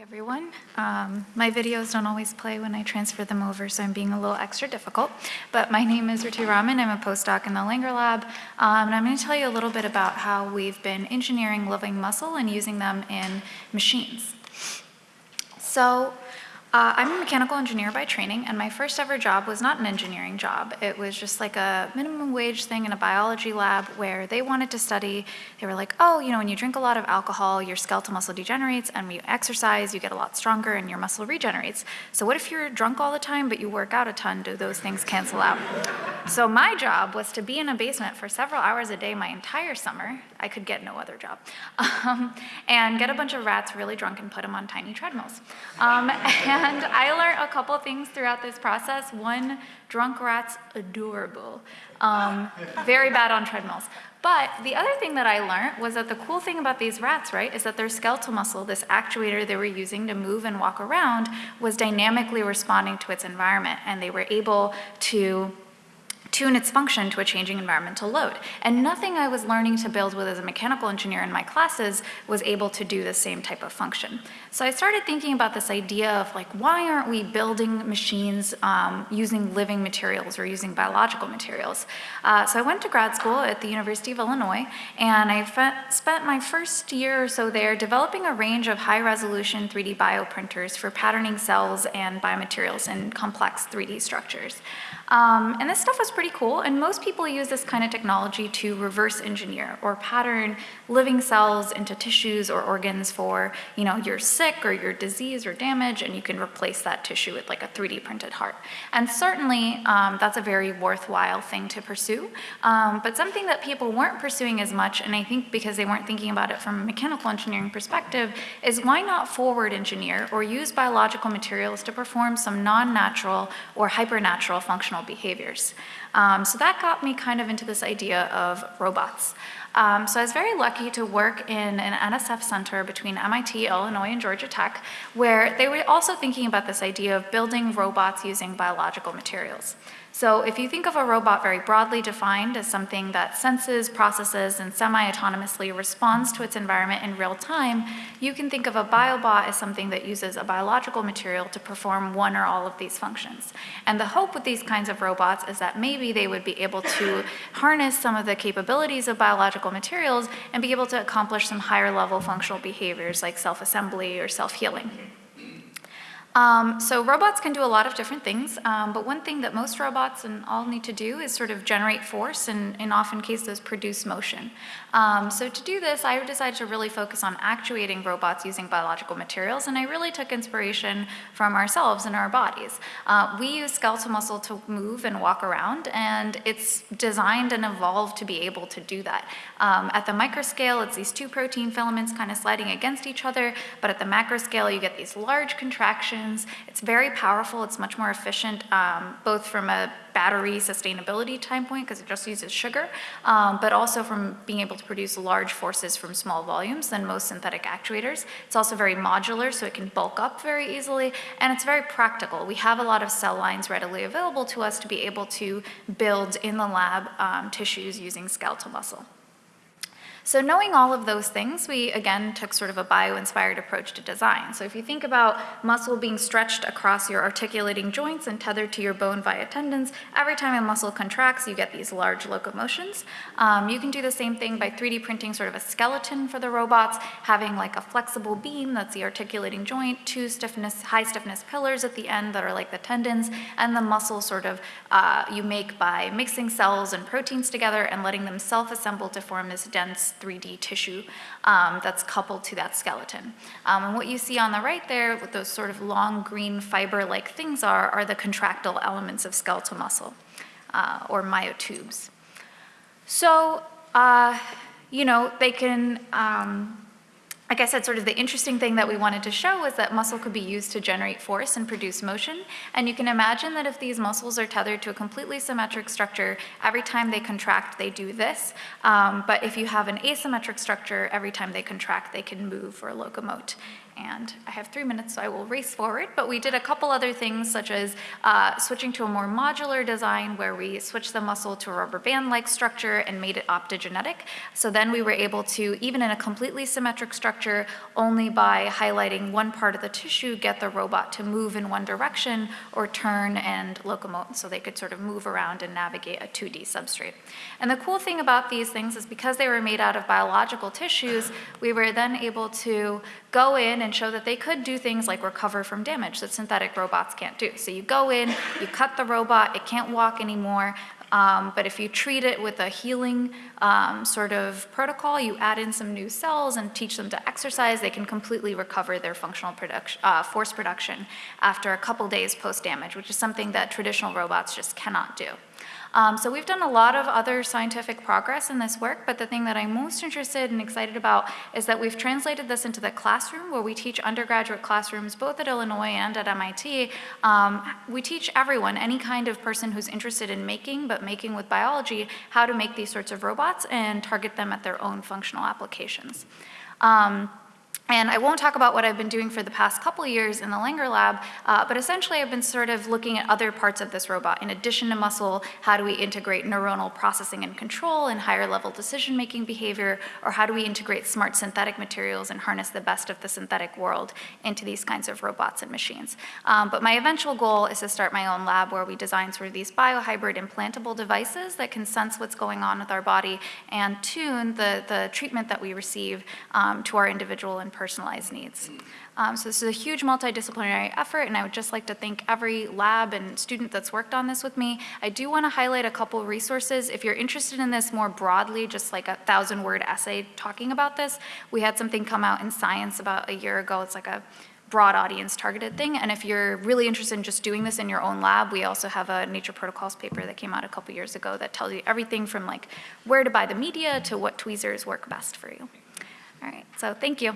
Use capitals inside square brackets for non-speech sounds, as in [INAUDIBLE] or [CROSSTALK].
Everyone. Um, my videos don't always play when I transfer them over, so I'm being a little extra difficult. But my name is Ritu Raman. I'm a postdoc in the Langer Lab, um, and I'm going to tell you a little bit about how we've been engineering living muscle and using them in machines. So uh, I'm a mechanical engineer by training, and my first ever job was not an engineering job. It was just like a minimum wage thing in a biology lab where they wanted to study. They were like, oh, you know, when you drink a lot of alcohol, your skeletal muscle degenerates, and when you exercise, you get a lot stronger and your muscle regenerates. So what if you're drunk all the time, but you work out a ton? Do those things cancel out? So my job was to be in a basement for several hours a day my entire summer. I could get no other job. [LAUGHS] Um, and get a bunch of rats really drunk and put them on tiny treadmills. Um, [LAUGHS] and I learned a couple things throughout this process. One, drunk rats, adorable. Um, very bad on treadmills. But the other thing that I learned was that the cool thing about these rats, right, is that their skeletal muscle, this actuator they were using to move and walk around, was dynamically responding to its environment. And they were able to tune its function to a changing environmental load. And nothing I was learning to build with as a mechanical engineer in my classes was able to do the same type of function. So I started thinking about this idea of like, why aren't we building machines um, using living materials or using biological materials? Uh, so I went to grad school at the University of Illinois, and I spent my first year or so there developing a range of high-resolution 3D bioprinters for patterning cells and biomaterials in complex 3D structures. Um, and this stuff was pretty cool, and most people use this kind of technology to reverse engineer or pattern living cells into tissues or organs for, you know, you're sick or you're diseased or damaged, and you can replace that tissue with like a 3D printed heart. And certainly, um, that's a very worthwhile thing to pursue, um, but something that people weren't pursuing as much, and I think because they weren't thinking about it from a mechanical engineering perspective, is why not forward engineer or use biological materials to perform some non-natural or hypernatural functional behaviors. Um, so that got me kind of into this idea of robots. Um, so I was very lucky to work in an NSF center between MIT, Illinois, and Georgia Tech, where they were also thinking about this idea of building robots using biological materials. So if you think of a robot very broadly defined as something that senses, processes, and semi-autonomously responds to its environment in real time, you can think of a biobot as something that uses a biological material to perform one or all of these functions. And the hope with these kinds of robots is that maybe they would be able to harness some of the capabilities of biological materials and be able to accomplish some higher level functional behaviors like self-assembly or self-healing. Um, so robots can do a lot of different things, um, but one thing that most robots and all need to do is sort of generate force and in often cases produce motion. Um, so to do this, I decided to really focus on actuating robots using biological materials, and I really took inspiration from ourselves and our bodies. Uh, we use skeletal muscle to move and walk around, and it's designed and evolved to be able to do that. Um, at the microscale, it's these two protein filaments kind of sliding against each other, but at the macro scale, you get these large contractions it's very powerful. It's much more efficient, um, both from a battery sustainability time point, because it just uses sugar, um, but also from being able to produce large forces from small volumes than most synthetic actuators. It's also very modular, so it can bulk up very easily, and it's very practical. We have a lot of cell lines readily available to us to be able to build in the lab um, tissues using skeletal muscle. So knowing all of those things, we again took sort of a bio-inspired approach to design. So if you think about muscle being stretched across your articulating joints and tethered to your bone via tendons, every time a muscle contracts, you get these large locomotions. Um, you can do the same thing by 3D printing sort of a skeleton for the robots, having like a flexible beam that's the articulating joint, two stiffness, high stiffness pillars at the end that are like the tendons, and the muscle sort of uh, you make by mixing cells and proteins together and letting them self-assemble to form this dense 3D tissue um, that's coupled to that skeleton. Um, and what you see on the right there, with those sort of long green fiber-like things are, are the contractile elements of skeletal muscle, uh, or myotubes. So, uh, you know, they can, um, like I said, sort of the interesting thing that we wanted to show was that muscle could be used to generate force and produce motion. And you can imagine that if these muscles are tethered to a completely symmetric structure, every time they contract, they do this. Um, but if you have an asymmetric structure, every time they contract, they can move or locomote. And I have three minutes, so I will race forward. But we did a couple other things, such as uh, switching to a more modular design where we switched the muscle to a rubber band-like structure and made it optogenetic. So then we were able to, even in a completely symmetric structure, only by highlighting one part of the tissue, get the robot to move in one direction or turn and locomote, so they could sort of move around and navigate a 2D substrate. And the cool thing about these things is because they were made out of biological tissues, we were then able to go in and show that they could do things like recover from damage that synthetic robots can't do. So you go in, you cut the robot, it can't walk anymore, um, but if you treat it with a healing um, sort of protocol, you add in some new cells and teach them to exercise, they can completely recover their functional production, uh, force production after a couple days post-damage, which is something that traditional robots just cannot do. Um, so we've done a lot of other scientific progress in this work, but the thing that I'm most interested and excited about is that we've translated this into the classroom where we teach undergraduate classrooms both at Illinois and at MIT. Um, we teach everyone, any kind of person who's interested in making, but making with biology, how to make these sorts of robots and target them at their own functional applications. Um, and I won't talk about what I've been doing for the past couple years in the Langer lab, uh, but essentially I've been sort of looking at other parts of this robot. In addition to muscle, how do we integrate neuronal processing and control and higher level decision-making behavior, or how do we integrate smart synthetic materials and harness the best of the synthetic world into these kinds of robots and machines. Um, but my eventual goal is to start my own lab where we design sort of these biohybrid implantable devices that can sense what's going on with our body and tune the, the treatment that we receive um, to our individual and personalized needs. Um, so this is a huge multidisciplinary effort, and I would just like to thank every lab and student that's worked on this with me. I do want to highlight a couple resources. If you're interested in this more broadly, just like a thousand word essay talking about this, we had something come out in Science about a year ago. It's like a broad audience targeted thing. And if you're really interested in just doing this in your own lab, we also have a Nature Protocols paper that came out a couple years ago that tells you everything from like where to buy the media to what tweezers work best for you. All right, so thank you.